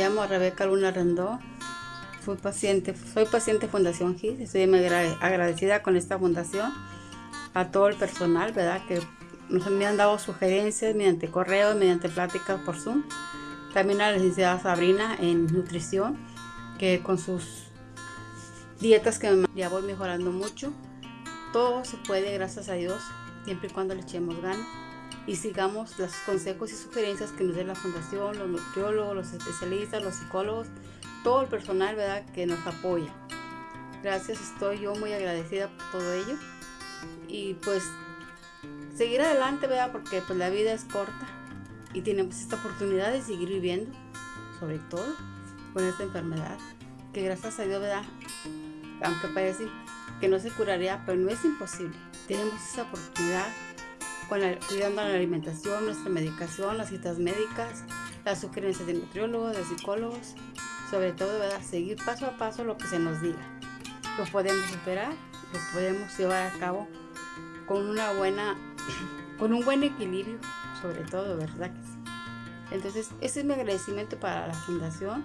Llamo Rebeca Luna Rendón. Fui paciente, soy paciente Fundación GIS. Estoy muy agradecida con esta fundación, a todo el personal, ¿verdad? Que nos me han dado sugerencias mediante correo, mediante pláticas por Zoom. También a la licenciada Sabrina en nutrición, que con sus dietas que ya voy mejorando mucho. Todo se puede, gracias a Dios, siempre y cuando le echemos ganas y sigamos los consejos y sugerencias que nos dé la fundación, los nutriólogos, los especialistas, los psicólogos, todo el personal ¿verdad? que nos apoya. Gracias, estoy yo muy agradecida por todo ello. Y pues seguir adelante, ¿verdad? Porque pues la vida es corta y tenemos esta oportunidad de seguir viviendo, sobre todo con esta enfermedad, que gracias a Dios, ¿verdad? Aunque parece que no se curaría, pero no es imposible. Tenemos esa oportunidad cuidando la alimentación, nuestra medicación, las citas médicas, las sugerencias de nutriólogos, de psicólogos, sobre todo ¿verdad? seguir paso a paso lo que se nos diga. Lo podemos superar, lo podemos llevar a cabo con una buena, con un buen equilibrio, sobre todo, ¿verdad? Entonces, ese es mi agradecimiento para la fundación